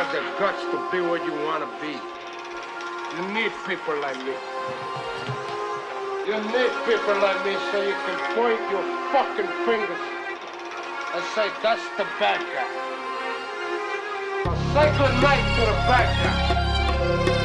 have the guts to be what you want to be. You need people like me. You need people like me so you can point your fucking fingers and say, that's the bad guy. So say good night to the bad guy.